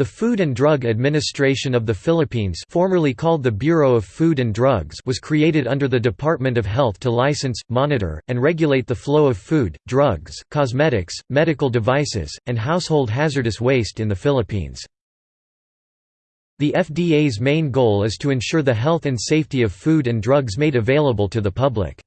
The Food and Drug Administration of the Philippines formerly called the Bureau of Food and Drugs was created under the Department of Health to license, monitor, and regulate the flow of food, drugs, cosmetics, medical devices, and household hazardous waste in the Philippines. The FDA's main goal is to ensure the health and safety of food and drugs made available to the public.